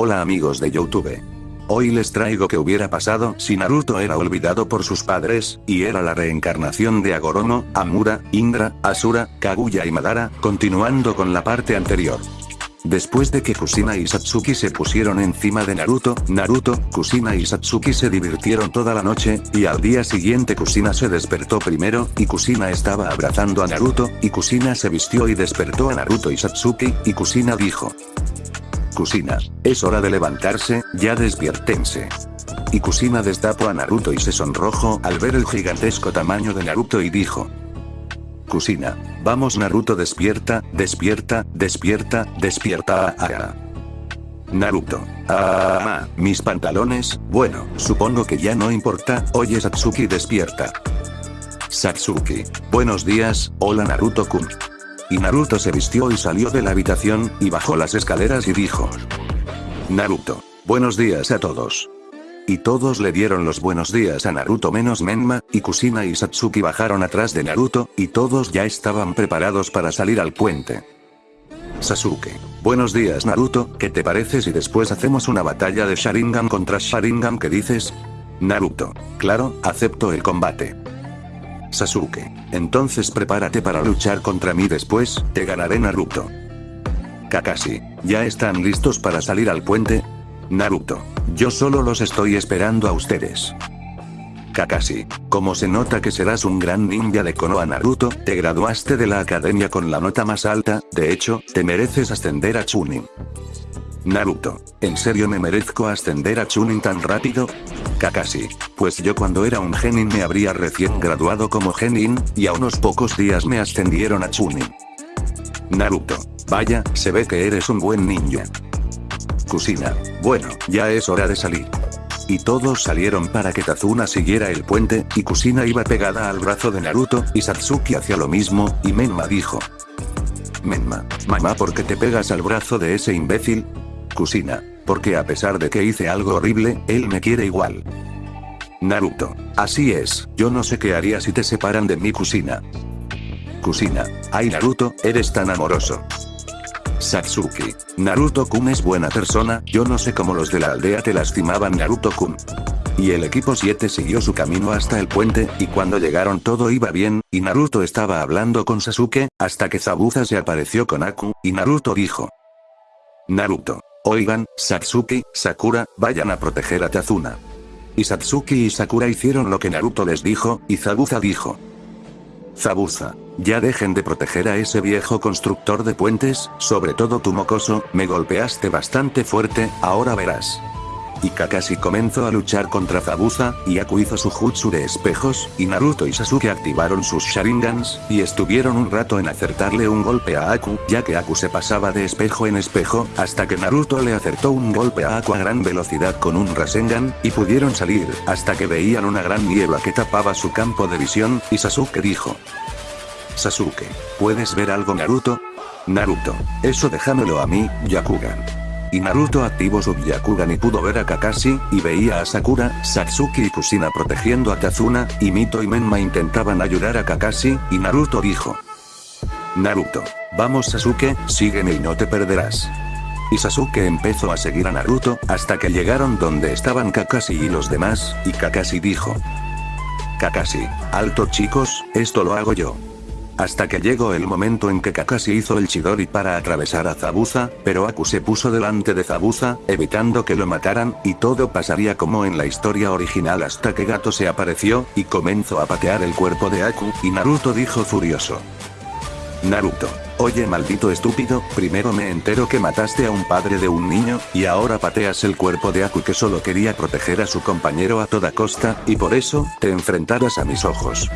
Hola amigos de Youtube. Hoy les traigo que hubiera pasado si Naruto era olvidado por sus padres, y era la reencarnación de Agoromo, Amura, Indra, Asura, Kaguya y Madara, continuando con la parte anterior. Después de que Kusina y Satsuki se pusieron encima de Naruto, Naruto, Kusina y Satsuki se divirtieron toda la noche, y al día siguiente Kusina se despertó primero, y Kusina estaba abrazando a Naruto, y Kusina se vistió y despertó a Naruto y Satsuki, y Kusina dijo. Kusina, es hora de levantarse, ya despiértense. Y Kusina destapó a Naruto y se sonrojó al ver el gigantesco tamaño de Naruto y dijo. Kusina, vamos Naruto despierta, despierta, despierta, despierta. Ah, ah. Naruto. Ah, mis pantalones, bueno, supongo que ya no importa, oye Satsuki despierta. Satsuki. Buenos días, hola Naruto-kun. Y Naruto se vistió y salió de la habitación, y bajó las escaleras y dijo. Naruto. Buenos días a todos. Y todos le dieron los buenos días a Naruto menos Menma, y Kusina y Satsuki bajaron atrás de Naruto, y todos ya estaban preparados para salir al puente. Sasuke. Buenos días Naruto, ¿qué te parece si después hacemos una batalla de Sharingan contra Sharingan ¿Qué dices? Naruto. Claro, acepto el combate. Sasuke. Entonces prepárate para luchar contra mí después, te ganaré Naruto. Kakashi. ¿Ya están listos para salir al puente? Naruto. Yo solo los estoy esperando a ustedes. Kakashi. Como se nota que serás un gran ninja de Konoha Naruto, te graduaste de la academia con la nota más alta, de hecho, te mereces ascender a Chunin. Naruto. ¿En serio me merezco ascender a Chunin tan rápido? Kakashi. Pues yo cuando era un genin me habría recién graduado como genin, y a unos pocos días me ascendieron a Chunin. Naruto. Vaya, se ve que eres un buen ninja. Kusina. Bueno, ya es hora de salir. Y todos salieron para que Tazuna siguiera el puente, y Kusina iba pegada al brazo de Naruto, y Satsuki hacía lo mismo, y Menma dijo. Menma, mamá ¿por qué te pegas al brazo de ese imbécil? Kusina. Porque a pesar de que hice algo horrible, él me quiere igual. Naruto. Así es, yo no sé qué haría si te separan de mi Kusina. Kusina. Ay Naruto, eres tan amoroso. Satsuki. Naruto-kun es buena persona, yo no sé cómo los de la aldea te lastimaban Naruto-kun. Y el equipo 7 siguió su camino hasta el puente, y cuando llegaron todo iba bien, y Naruto estaba hablando con Sasuke, hasta que Zabuza se apareció con Aku, y Naruto dijo. Naruto. Oigan, Satsuki, Sakura, vayan a proteger a Tazuna. Y Satsuki y Sakura hicieron lo que Naruto les dijo, y Zabuza dijo. Zabuza. Ya dejen de proteger a ese viejo constructor de puentes, sobre todo tu mocoso, me golpeaste bastante fuerte, ahora verás y Kakashi comenzó a luchar contra Zabuza, y Aku hizo su jutsu de espejos, y Naruto y Sasuke activaron sus Sharingans, y estuvieron un rato en acertarle un golpe a Aku, ya que Aku se pasaba de espejo en espejo, hasta que Naruto le acertó un golpe a Aku a gran velocidad con un Rasengan, y pudieron salir, hasta que veían una gran niebla que tapaba su campo de visión, y Sasuke dijo. Sasuke, ¿puedes ver algo Naruto? Naruto, eso déjamelo a mí, Yakugan. Y Naruto activó su Byakugan y pudo ver a Kakashi, y veía a Sakura, Satsuki y Kusina protegiendo a Tazuna, y Mito y Menma intentaban ayudar a Kakashi, y Naruto dijo. Naruto. Vamos Sasuke, sígueme y no te perderás. Y Sasuke empezó a seguir a Naruto, hasta que llegaron donde estaban Kakashi y los demás, y Kakashi dijo. Kakashi, alto chicos, esto lo hago yo. Hasta que llegó el momento en que Kakashi hizo el Chidori para atravesar a Zabuza, pero Aku se puso delante de Zabuza, evitando que lo mataran, y todo pasaría como en la historia original hasta que Gato se apareció, y comenzó a patear el cuerpo de Aku, y Naruto dijo furioso. Naruto. Oye maldito estúpido, primero me entero que mataste a un padre de un niño, y ahora pateas el cuerpo de Aku que solo quería proteger a su compañero a toda costa, y por eso, te enfrentarás a mis ojos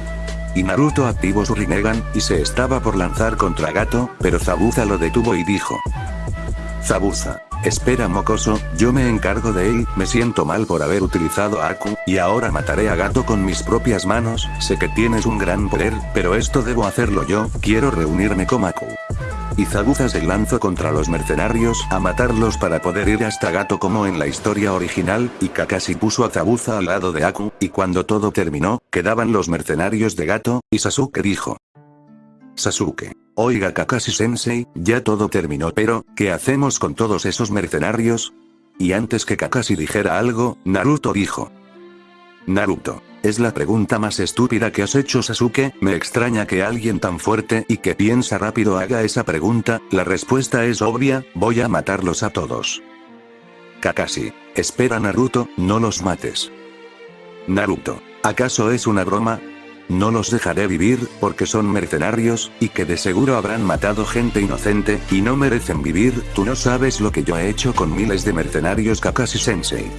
y Naruto activó su Rinnegan, y se estaba por lanzar contra Gato, pero Zabuza lo detuvo y dijo. Zabuza. Espera mocoso, yo me encargo de él, me siento mal por haber utilizado a Aku, y ahora mataré a Gato con mis propias manos, sé que tienes un gran poder, pero esto debo hacerlo yo, quiero reunirme con Aku y Zabuza se lanzó contra los mercenarios a matarlos para poder ir hasta Gato como en la historia original, y Kakashi puso a Zabuza al lado de Aku, y cuando todo terminó, quedaban los mercenarios de Gato, y Sasuke dijo. Sasuke. Oiga Kakashi sensei, ya todo terminó pero, ¿qué hacemos con todos esos mercenarios? Y antes que Kakashi dijera algo, Naruto dijo. Naruto. Es la pregunta más estúpida que has hecho Sasuke, me extraña que alguien tan fuerte y que piensa rápido haga esa pregunta, la respuesta es obvia, voy a matarlos a todos. Kakashi. Espera Naruto, no los mates. Naruto. ¿Acaso es una broma? No los dejaré vivir, porque son mercenarios, y que de seguro habrán matado gente inocente, y no merecen vivir, tú no sabes lo que yo he hecho con miles de mercenarios Kakashi Sensei.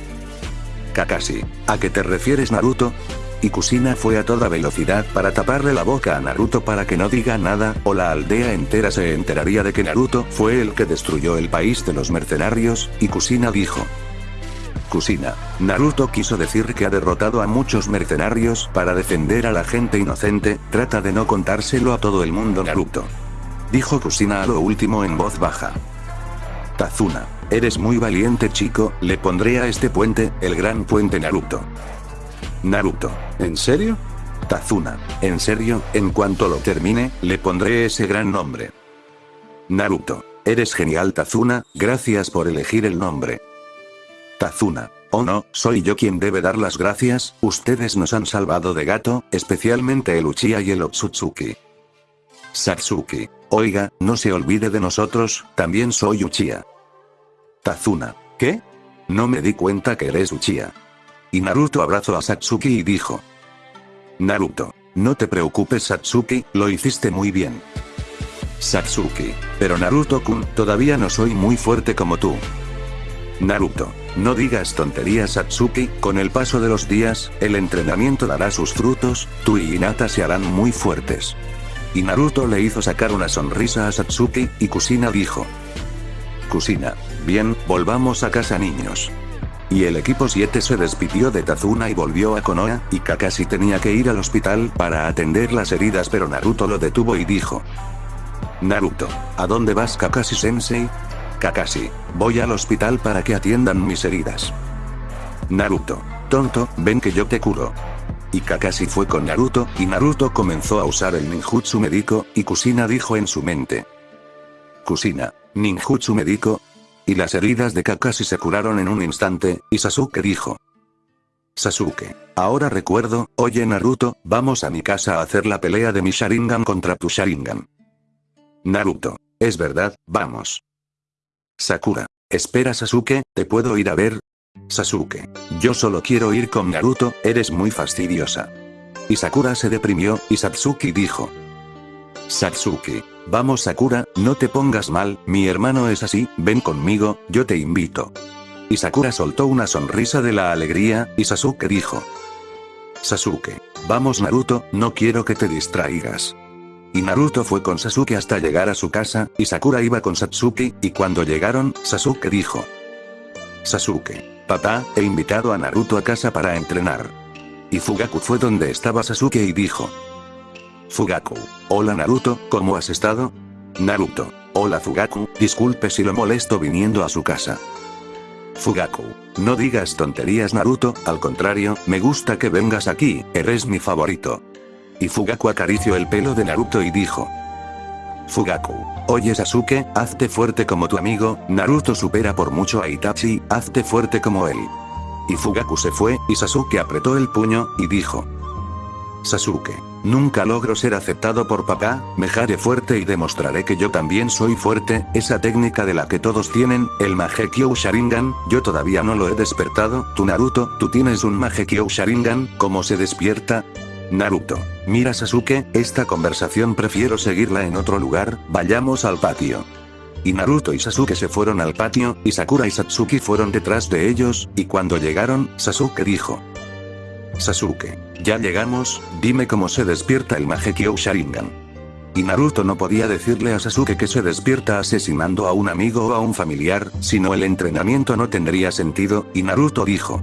Kakashi. ¿A qué te refieres Naruto? Y Kusina fue a toda velocidad para taparle la boca a Naruto para que no diga nada, o la aldea entera se enteraría de que Naruto fue el que destruyó el país de los mercenarios, y Kusina dijo. Kusina. Naruto quiso decir que ha derrotado a muchos mercenarios para defender a la gente inocente, trata de no contárselo a todo el mundo Naruto. Dijo Kusina a lo último en voz baja. Tazuna. Eres muy valiente chico, le pondré a este puente, el gran puente Naruto. Naruto. ¿En serio? Tazuna. En serio, en cuanto lo termine, le pondré ese gran nombre. Naruto. Eres genial Tazuna, gracias por elegir el nombre. Tazuna. Oh no, soy yo quien debe dar las gracias, ustedes nos han salvado de gato, especialmente el Uchiha y el Otsutsuki. Satsuki. Oiga, no se olvide de nosotros, también soy Uchiha. Tazuna. ¿Qué? No me di cuenta que eres Uchiha. Y Naruto abrazó a Satsuki y dijo. Naruto. No te preocupes Satsuki, lo hiciste muy bien. Satsuki. Pero Naruto-kun, todavía no soy muy fuerte como tú. Naruto. No digas tonterías Satsuki, con el paso de los días, el entrenamiento dará sus frutos, tú y Hinata se harán muy fuertes. Y Naruto le hizo sacar una sonrisa a Satsuki, y Kusina dijo. Kusina. Bien, volvamos a casa niños. Y el equipo 7 se despidió de Tazuna y volvió a Konoha, y Kakashi tenía que ir al hospital para atender las heridas pero Naruto lo detuvo y dijo. Naruto, ¿a dónde vas Kakashi sensei? Kakashi, voy al hospital para que atiendan mis heridas. Naruto, tonto, ven que yo te curo. Y Kakashi fue con Naruto, y Naruto comenzó a usar el ninjutsu médico, y Kusina dijo en su mente. Kusina, ninjutsu médico, y las heridas de Kakashi se curaron en un instante, y Sasuke dijo. Sasuke. Ahora recuerdo, oye Naruto, vamos a mi casa a hacer la pelea de mi Sharingan contra tu Sharingan. Naruto. Es verdad, vamos. Sakura. Espera Sasuke, ¿te puedo ir a ver? Sasuke. Yo solo quiero ir con Naruto, eres muy fastidiosa. Y Sakura se deprimió, y Satsuki dijo. Satsuki. Vamos Sakura, no te pongas mal, mi hermano es así, ven conmigo, yo te invito. Y Sakura soltó una sonrisa de la alegría, y Sasuke dijo. Sasuke. Vamos Naruto, no quiero que te distraigas. Y Naruto fue con Sasuke hasta llegar a su casa, y Sakura iba con Satsuki, y cuando llegaron, Sasuke dijo. Sasuke. Papá, he invitado a Naruto a casa para entrenar. Y Fugaku fue donde estaba Sasuke y dijo. Fugaku. Hola Naruto, ¿cómo has estado? Naruto. Hola Fugaku, disculpe si lo molesto viniendo a su casa. Fugaku. No digas tonterías Naruto, al contrario, me gusta que vengas aquí, eres mi favorito. Y Fugaku acarició el pelo de Naruto y dijo. Fugaku. Oye Sasuke, hazte fuerte como tu amigo, Naruto supera por mucho a Itachi, hazte fuerte como él. Y Fugaku se fue, y Sasuke apretó el puño, y dijo. Sasuke. Nunca logro ser aceptado por papá, me haré fuerte y demostraré que yo también soy fuerte, esa técnica de la que todos tienen, el Magekyo Sharingan, yo todavía no lo he despertado, tu Naruto, tú tienes un Magekyo Sharingan, ¿cómo se despierta? Naruto. Mira Sasuke, esta conversación prefiero seguirla en otro lugar, vayamos al patio. Y Naruto y Sasuke se fueron al patio, y Sakura y Satsuki fueron detrás de ellos, y cuando llegaron, Sasuke dijo. Sasuke. Ya llegamos, dime cómo se despierta el Magekyo Sharingan. Y Naruto no podía decirle a Sasuke que se despierta asesinando a un amigo o a un familiar, sino el entrenamiento no tendría sentido, y Naruto dijo.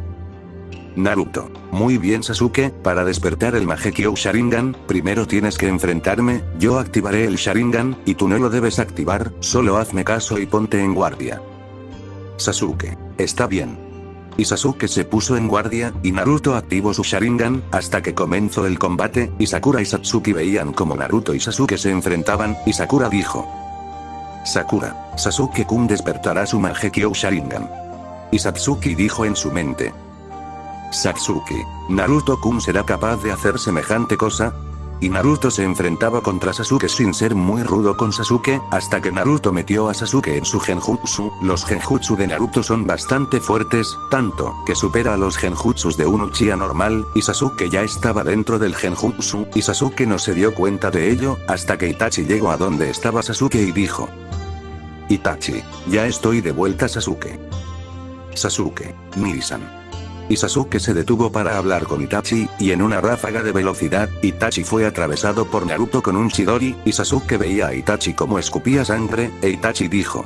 Naruto. Muy bien Sasuke, para despertar el Magekyo Sharingan, primero tienes que enfrentarme, yo activaré el Sharingan, y tú no lo debes activar, solo hazme caso y ponte en guardia. Sasuke. Está bien. Y Sasuke se puso en guardia, y Naruto activó su Sharingan, hasta que comenzó el combate, y Sakura y Satsuki veían como Naruto y Sasuke se enfrentaban, y Sakura dijo. Sakura, Sasuke-kun despertará su Magekyo Sharingan. y Satsuki dijo en su mente. Satsuki, ¿Naruto-kun será capaz de hacer semejante cosa? Y Naruto se enfrentaba contra Sasuke sin ser muy rudo con Sasuke, hasta que Naruto metió a Sasuke en su genjutsu. Los genjutsu de Naruto son bastante fuertes, tanto que supera a los genjutsus de un Uchiha normal, y Sasuke ya estaba dentro del genjutsu, y Sasuke no se dio cuenta de ello, hasta que Itachi llegó a donde estaba Sasuke y dijo. Itachi, ya estoy de vuelta Sasuke. Sasuke, Nisan. Y Sasuke se detuvo para hablar con Itachi, y en una ráfaga de velocidad, Itachi fue atravesado por Naruto con un Chidori, y Sasuke veía a Itachi como escupía sangre, e Itachi dijo.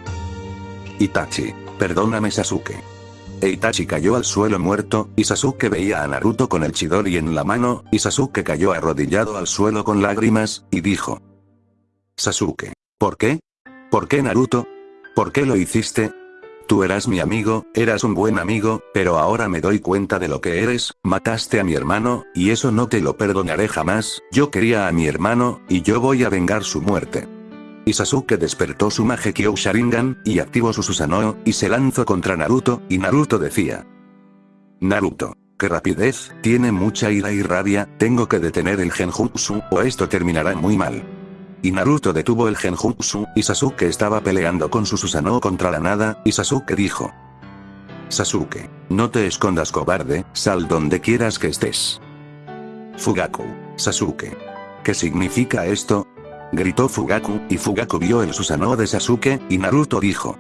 Itachi, perdóname Sasuke. E Itachi cayó al suelo muerto, y Sasuke veía a Naruto con el Chidori en la mano, y Sasuke cayó arrodillado al suelo con lágrimas, y dijo. Sasuke, ¿por qué? ¿Por qué Naruto? ¿Por qué lo hiciste? Tú eras mi amigo, eras un buen amigo, pero ahora me doy cuenta de lo que eres, mataste a mi hermano, y eso no te lo perdonaré jamás, yo quería a mi hermano, y yo voy a vengar su muerte. Y Sasuke despertó su Magekyo Sharingan, y activó su Susanoo, y se lanzó contra Naruto, y Naruto decía. Naruto. ¡Qué rapidez! Tiene mucha ira y rabia, tengo que detener el genjutsu, o esto terminará muy mal y Naruto detuvo el genjutsu, y Sasuke estaba peleando con su Susanoo contra la nada, y Sasuke dijo. Sasuke, no te escondas cobarde, sal donde quieras que estés. Fugaku, Sasuke. ¿Qué significa esto? Gritó Fugaku, y Fugaku vio el Susanoo de Sasuke, y Naruto dijo.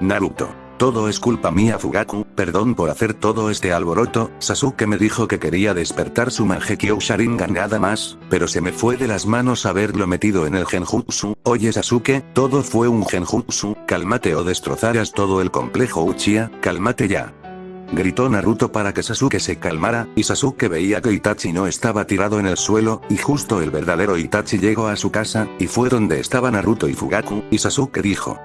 Naruto. Todo es culpa mía Fugaku, perdón por hacer todo este alboroto, Sasuke me dijo que quería despertar su Mangekyo Sharingan nada más, pero se me fue de las manos haberlo metido en el genjutsu, oye Sasuke, todo fue un genjutsu, cálmate o destrozarás todo el complejo Uchiha, cálmate ya. Gritó Naruto para que Sasuke se calmara, y Sasuke veía que Itachi no estaba tirado en el suelo, y justo el verdadero Itachi llegó a su casa, y fue donde estaba Naruto y Fugaku, y Sasuke dijo.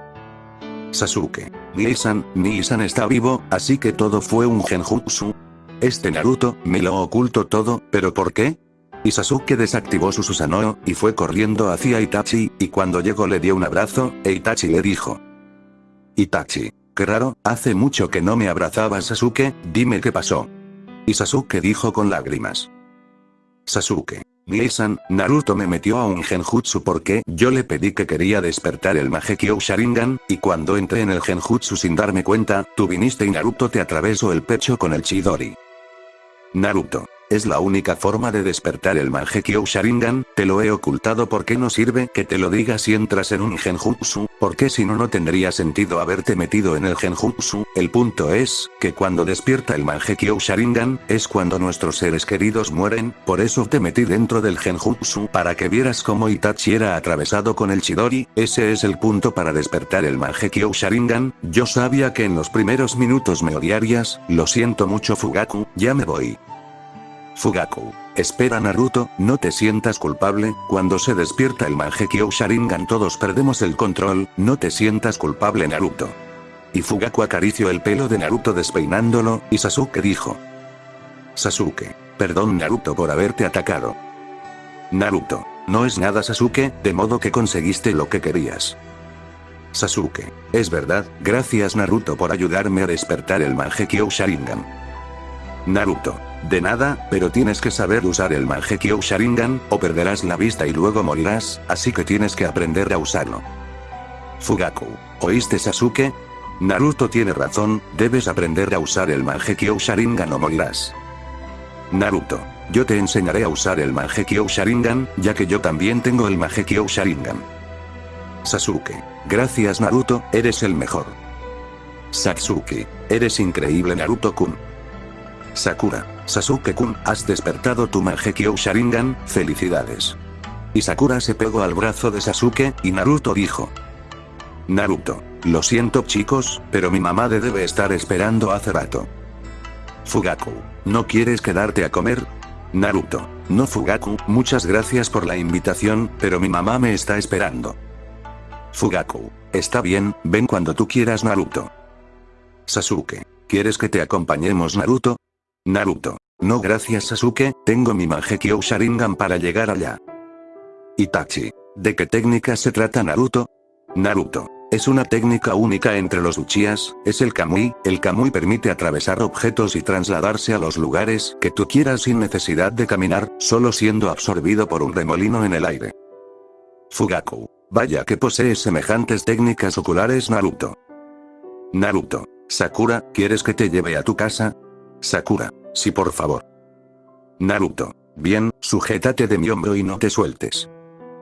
Sasuke. Nisan está vivo, así que todo fue un genjutsu. Este Naruto, me lo oculto todo, ¿pero por qué? Y Sasuke desactivó su Susanoo, y fue corriendo hacia Itachi, y cuando llegó le dio un abrazo, e Itachi le dijo. Itachi. Qué raro, hace mucho que no me abrazaba Sasuke, dime qué pasó. Y Sasuke dijo con lágrimas. Sasuke. Nisan, Naruto me metió a un genjutsu porque yo le pedí que quería despertar el Magekyo Sharingan, y cuando entré en el genjutsu sin darme cuenta, tú viniste y Naruto te atravesó el pecho con el Chidori. Naruto. Es la única forma de despertar el Mangekyo Sharingan, te lo he ocultado porque no sirve que te lo diga si entras en un genjutsu, porque si no no tendría sentido haberte metido en el genjutsu, el punto es, que cuando despierta el Mangekyo Sharingan, es cuando nuestros seres queridos mueren, por eso te metí dentro del genjutsu para que vieras cómo Itachi era atravesado con el Chidori, ese es el punto para despertar el Mangekyo Sharingan, yo sabía que en los primeros minutos me odiarías, lo siento mucho Fugaku, ya me voy. Fugaku. Espera Naruto, no te sientas culpable, cuando se despierta el Mangekyo Sharingan todos perdemos el control, no te sientas culpable Naruto. Y Fugaku acarició el pelo de Naruto despeinándolo, y Sasuke dijo. Sasuke. Perdón Naruto por haberte atacado. Naruto. No es nada Sasuke, de modo que conseguiste lo que querías. Sasuke. Es verdad, gracias Naruto por ayudarme a despertar el Mangekyo Sharingan. Naruto. De nada, pero tienes que saber usar el Mangekyo Sharingan, o perderás la vista y luego morirás, así que tienes que aprender a usarlo. Fugaku. ¿Oíste Sasuke? Naruto tiene razón, debes aprender a usar el Mangekyo Sharingan o morirás. Naruto. Yo te enseñaré a usar el Mangekyo Sharingan, ya que yo también tengo el Mangekyo Sharingan. Sasuke. Gracias Naruto, eres el mejor. Satsuki. Eres increíble Naruto-kun. Sakura. Sasuke-kun, has despertado tu Mangekyo Sharingan, felicidades. Y Sakura se pegó al brazo de Sasuke, y Naruto dijo. Naruto. Lo siento chicos, pero mi mamá debe estar esperando hace rato. Fugaku. ¿No quieres quedarte a comer? Naruto. No Fugaku, muchas gracias por la invitación, pero mi mamá me está esperando. Fugaku. Está bien, ven cuando tú quieras Naruto. Sasuke. ¿Quieres que te acompañemos Naruto? Naruto. No gracias Sasuke, tengo mi Mangekyo Sharingan para llegar allá. Itachi. ¿De qué técnica se trata Naruto? Naruto. Es una técnica única entre los Uchías, es el Kamui, el Kamui permite atravesar objetos y trasladarse a los lugares que tú quieras sin necesidad de caminar, solo siendo absorbido por un remolino en el aire. Fugaku. Vaya que posee semejantes técnicas oculares Naruto. Naruto. Sakura, ¿quieres que te lleve a tu casa? Sakura. Sí por favor. Naruto. Bien, sujétate de mi hombro y no te sueltes.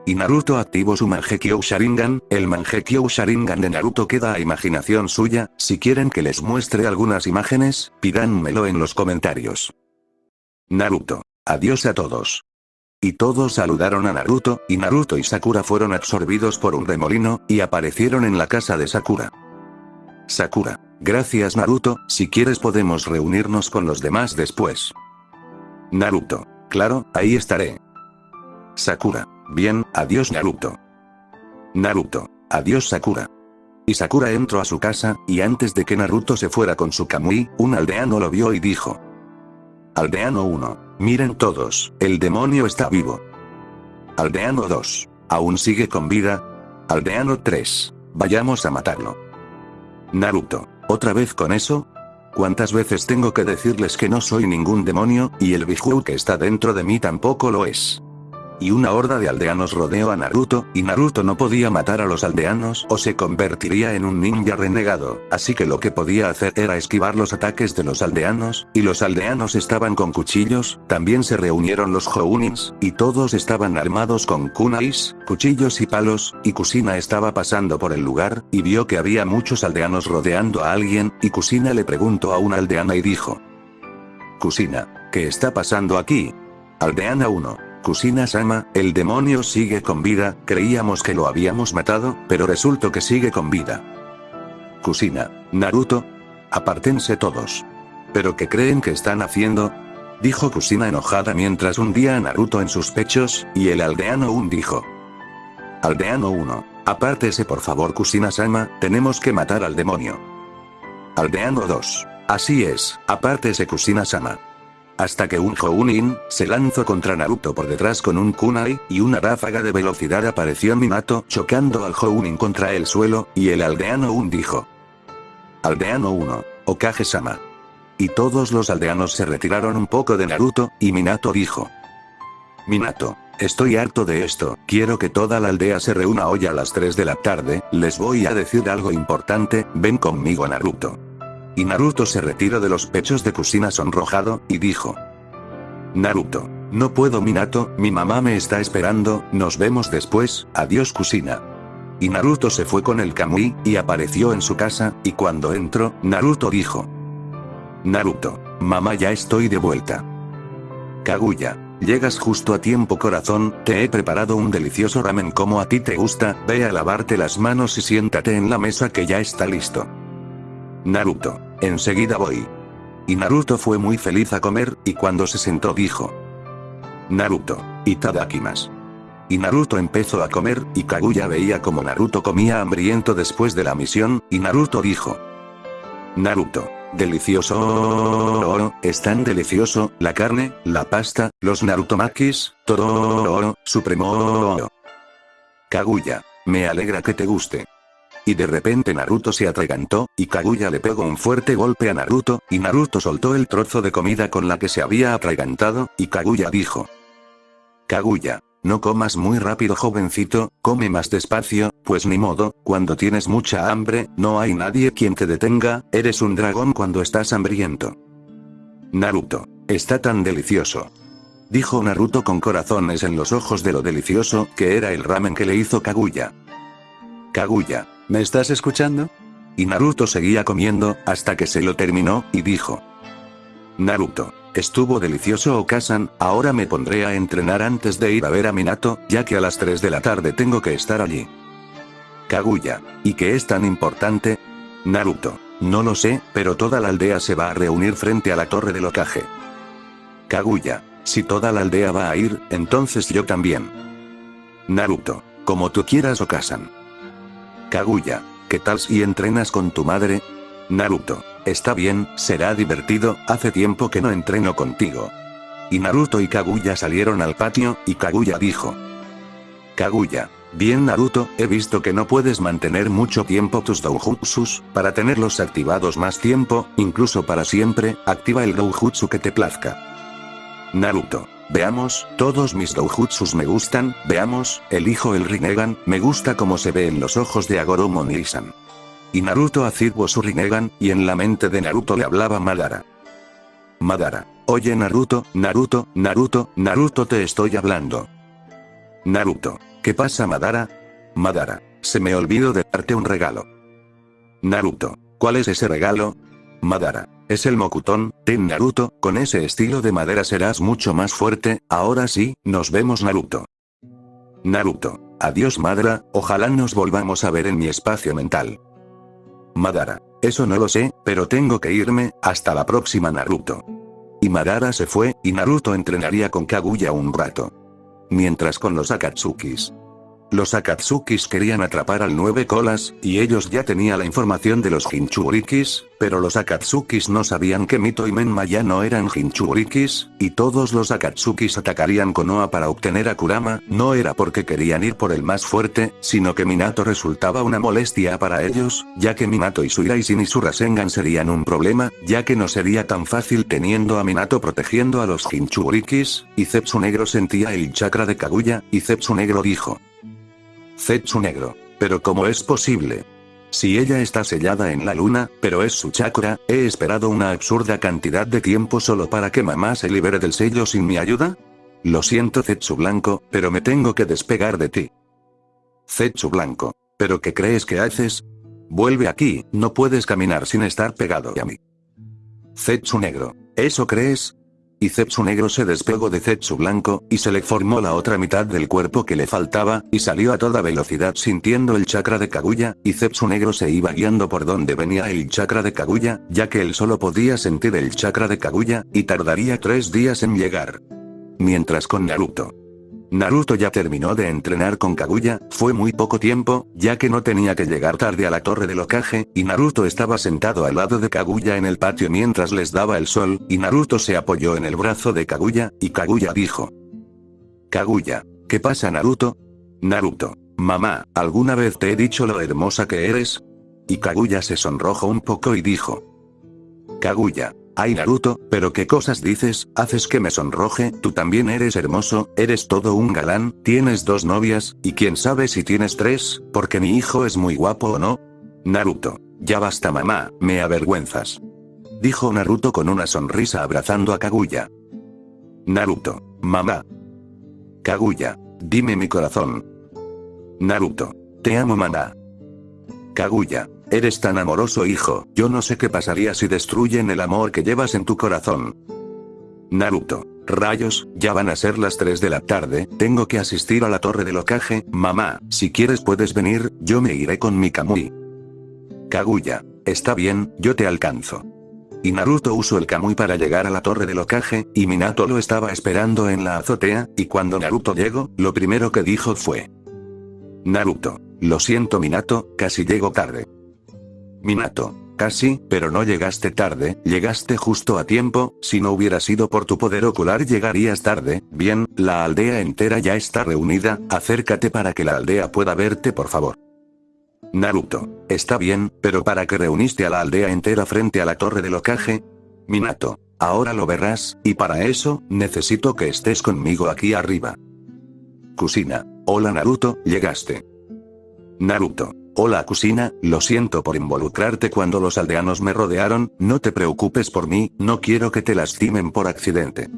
Y Naruto activó su Mangekyo Sharingan, el Mangekyo Sharingan de Naruto queda a imaginación suya, si quieren que les muestre algunas imágenes, pídanmelo en los comentarios. Naruto. Adiós a todos. Y todos saludaron a Naruto, y Naruto y Sakura fueron absorbidos por un remolino, y aparecieron en la casa de Sakura. Sakura. Gracias Naruto, si quieres podemos reunirnos con los demás después. Naruto. Claro, ahí estaré. Sakura. Bien, adiós Naruto. Naruto. Adiós Sakura. Y Sakura entró a su casa, y antes de que Naruto se fuera con su Kamui, un aldeano lo vio y dijo. Aldeano 1. Miren todos, el demonio está vivo. Aldeano 2. ¿Aún sigue con vida? Aldeano 3. Vayamos a matarlo. Naruto. ¿Otra vez con eso? ¿Cuántas veces tengo que decirles que no soy ningún demonio, y el Biju que está dentro de mí tampoco lo es? Y una horda de aldeanos rodeó a Naruto, y Naruto no podía matar a los aldeanos o se convertiría en un ninja renegado, así que lo que podía hacer era esquivar los ataques de los aldeanos, y los aldeanos estaban con cuchillos, también se reunieron los Jounins, y todos estaban armados con kunais, cuchillos y palos, y Kusina estaba pasando por el lugar, y vio que había muchos aldeanos rodeando a alguien, y Kusina le preguntó a una aldeana y dijo. Kusina, ¿qué está pasando aquí? Aldeana 1. Kusina-sama, el demonio sigue con vida, creíamos que lo habíamos matado, pero resultó que sigue con vida. Kusina, Naruto. Apártense todos. ¿Pero qué creen que están haciendo? Dijo Kusina enojada mientras hundía a Naruto en sus pechos, y el aldeano Un dijo. Aldeano 1. Apártese por favor Kusina-sama, tenemos que matar al demonio. Aldeano 2. Así es, apártese Kusina-sama. Hasta que un Jounin, se lanzó contra Naruto por detrás con un kunai, y una ráfaga de velocidad apareció Minato chocando al Jounin contra el suelo, y el aldeano Un dijo. Aldeano 1, Okage-sama. Y todos los aldeanos se retiraron un poco de Naruto, y Minato dijo. Minato, estoy harto de esto, quiero que toda la aldea se reúna hoy a las 3 de la tarde, les voy a decir algo importante, ven conmigo Naruto. Y Naruto se retiró de los pechos de Kusina sonrojado, y dijo. Naruto. No puedo Minato, mi mamá me está esperando, nos vemos después, adiós Kusina. Y Naruto se fue con el Kamui, y apareció en su casa, y cuando entró, Naruto dijo. Naruto. Mamá ya estoy de vuelta. Kaguya. Llegas justo a tiempo corazón, te he preparado un delicioso ramen como a ti te gusta, ve a lavarte las manos y siéntate en la mesa que ya está listo. Naruto. Enseguida voy. Y Naruto fue muy feliz a comer, y cuando se sentó dijo. Naruto. Itadakimas. Y Naruto empezó a comer, y Kaguya veía como Naruto comía hambriento después de la misión, y Naruto dijo. Naruto. Delicioso. Es tan delicioso, la carne, la pasta, los Narutomakis, todo. Supremo. Kaguya. Me alegra que te guste. Y de repente Naruto se atragantó, y Kaguya le pegó un fuerte golpe a Naruto, y Naruto soltó el trozo de comida con la que se había atragantado, y Kaguya dijo. Kaguya. No comas muy rápido jovencito, come más despacio, pues ni modo, cuando tienes mucha hambre, no hay nadie quien te detenga, eres un dragón cuando estás hambriento. Naruto. Está tan delicioso. Dijo Naruto con corazones en los ojos de lo delicioso que era el ramen que le hizo Kaguya. Kaguya. ¿Me estás escuchando? Y Naruto seguía comiendo, hasta que se lo terminó, y dijo. Naruto. Estuvo delicioso Okasan, ahora me pondré a entrenar antes de ir a ver a Minato, ya que a las 3 de la tarde tengo que estar allí. Kaguya. ¿Y qué es tan importante? Naruto. No lo sé, pero toda la aldea se va a reunir frente a la torre del Okage. Kaguya. Si toda la aldea va a ir, entonces yo también. Naruto. Como tú quieras Okasan. Kaguya, ¿qué tal si entrenas con tu madre? Naruto, está bien, será divertido, hace tiempo que no entreno contigo. Y Naruto y Kaguya salieron al patio, y Kaguya dijo. Kaguya, Bien Naruto, he visto que no puedes mantener mucho tiempo tus doujutsus, para tenerlos activados más tiempo, incluso para siempre, activa el doujutsu que te plazca. Naruto. Veamos, todos mis doujutsus me gustan, veamos, elijo el Rinnegan, me gusta como se ve en los ojos de Agoromo Nisan. Y Naruto activó su Rinnegan, y en la mente de Naruto le hablaba Madara. Madara. Oye Naruto, Naruto, Naruto, Naruto te estoy hablando. Naruto. ¿Qué pasa Madara? Madara. Se me olvidó de darte un regalo. Naruto. ¿Cuál es ese regalo? Madara. Es el Mokutón, ten Naruto, con ese estilo de madera serás mucho más fuerte, ahora sí, nos vemos Naruto. Naruto. Adiós Madara, ojalá nos volvamos a ver en mi espacio mental. Madara. Eso no lo sé, pero tengo que irme, hasta la próxima Naruto. Y Madara se fue, y Naruto entrenaría con Kaguya un rato. Mientras con los Akatsukis. Los Akatsukis querían atrapar al nueve colas, y ellos ya tenían la información de los Jinchurikis, pero los Akatsukis no sabían que Mito y Menma ya no eran Jinchurikis, y todos los Akatsukis atacarían Konoha para obtener a Kurama, no era porque querían ir por el más fuerte, sino que Minato resultaba una molestia para ellos, ya que Minato y su Iraisen y su Rasengan serían un problema, ya que no sería tan fácil teniendo a Minato protegiendo a los Jinchurikis, y Zetsu Negro sentía el chakra de Kaguya, y Zetsu Negro dijo. Zetsu negro. Pero ¿cómo es posible? Si ella está sellada en la luna, pero es su chakra, ¿he esperado una absurda cantidad de tiempo solo para que mamá se libere del sello sin mi ayuda? Lo siento Zetsu Blanco, pero me tengo que despegar de ti. Zetsu Blanco. ¿Pero qué crees que haces? Vuelve aquí, no puedes caminar sin estar pegado a mí. Zetsu Negro. ¿Eso crees? Y Zetsu negro se despegó de Zetsu blanco, y se le formó la otra mitad del cuerpo que le faltaba, y salió a toda velocidad sintiendo el chakra de Kaguya, y Zetsu negro se iba guiando por donde venía el chakra de Kaguya, ya que él solo podía sentir el chakra de Kaguya, y tardaría tres días en llegar. Mientras con Naruto. Naruto ya terminó de entrenar con Kaguya, fue muy poco tiempo, ya que no tenía que llegar tarde a la torre del Okage, y Naruto estaba sentado al lado de Kaguya en el patio mientras les daba el sol, y Naruto se apoyó en el brazo de Kaguya, y Kaguya dijo. Kaguya. ¿Qué pasa Naruto? Naruto. Mamá, ¿alguna vez te he dicho lo hermosa que eres? Y Kaguya se sonrojó un poco y dijo. Kaguya. Ay Naruto, pero qué cosas dices, haces que me sonroje, tú también eres hermoso, eres todo un galán, tienes dos novias, y quién sabe si tienes tres, porque mi hijo es muy guapo o no. Naruto. Ya basta mamá, me avergüenzas. Dijo Naruto con una sonrisa abrazando a Kaguya. Naruto. Mamá. Kaguya. Dime mi corazón. Naruto. Te amo mamá. Kaguya. Eres tan amoroso hijo, yo no sé qué pasaría si destruyen el amor que llevas en tu corazón. Naruto. Rayos, ya van a ser las 3 de la tarde, tengo que asistir a la torre del Okage, mamá, si quieres puedes venir, yo me iré con mi Kamui. Kaguya. Está bien, yo te alcanzo. Y Naruto usó el Kamui para llegar a la torre del Okage, y Minato lo estaba esperando en la azotea, y cuando Naruto llegó, lo primero que dijo fue. Naruto. Lo siento Minato, casi llego tarde. Minato. Casi, pero no llegaste tarde, llegaste justo a tiempo, si no hubiera sido por tu poder ocular llegarías tarde, bien, la aldea entera ya está reunida, acércate para que la aldea pueda verte por favor. Naruto. Está bien, pero ¿para qué reuniste a la aldea entera frente a la torre del Okage? Minato. Ahora lo verás, y para eso, necesito que estés conmigo aquí arriba. Kusina. Hola Naruto, llegaste. Naruto. Hola Kusina, lo siento por involucrarte cuando los aldeanos me rodearon, no te preocupes por mí, no quiero que te lastimen por accidente.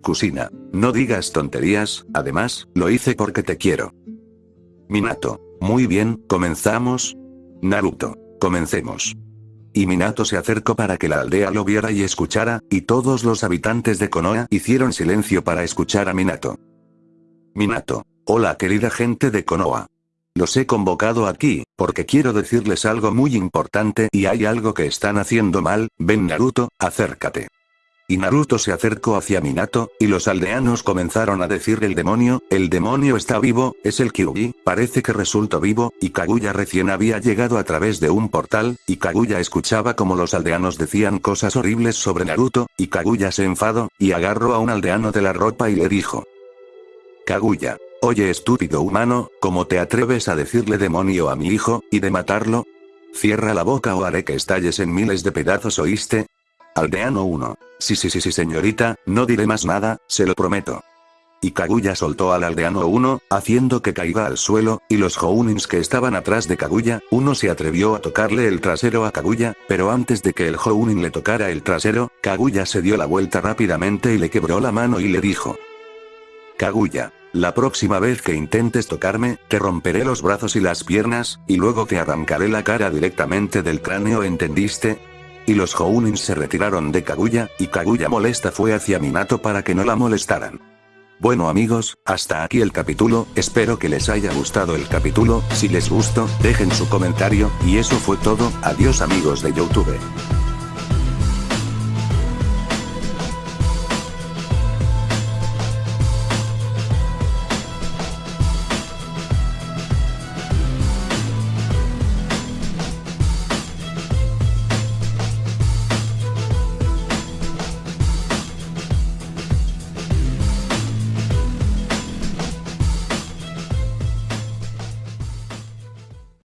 Kusina. No digas tonterías, además, lo hice porque te quiero. Minato. Muy bien, comenzamos. Naruto. Comencemos. Y Minato se acercó para que la aldea lo viera y escuchara, y todos los habitantes de Konoha hicieron silencio para escuchar a Minato. Minato. Hola querida gente de Konoha. Los he convocado aquí, porque quiero decirles algo muy importante y hay algo que están haciendo mal, ven Naruto, acércate. Y Naruto se acercó hacia Minato, y los aldeanos comenzaron a decir el demonio, el demonio está vivo, es el Kyuubi, parece que resultó vivo, y Kaguya recién había llegado a través de un portal, y Kaguya escuchaba como los aldeanos decían cosas horribles sobre Naruto, y Kaguya se enfadó, y agarró a un aldeano de la ropa y le dijo. Kaguya, Oye estúpido humano, ¿cómo te atreves a decirle demonio a mi hijo, y de matarlo? Cierra la boca o haré que estalles en miles de pedazos oíste. Aldeano 1. Sí sí sí sí señorita, no diré más nada, se lo prometo. Y Kaguya soltó al aldeano 1, haciendo que caiga al suelo, y los Hounins que estaban atrás de Kaguya, uno se atrevió a tocarle el trasero a Kaguya, pero antes de que el Hounin le tocara el trasero, Kaguya se dio la vuelta rápidamente y le quebró la mano y le dijo. Kaguya. La próxima vez que intentes tocarme, te romperé los brazos y las piernas, y luego te arrancaré la cara directamente del cráneo ¿entendiste? Y los Hounin se retiraron de Kaguya, y Kaguya molesta fue hacia Minato para que no la molestaran. Bueno amigos, hasta aquí el capítulo, espero que les haya gustado el capítulo, si les gustó, dejen su comentario, y eso fue todo, adiós amigos de Youtube.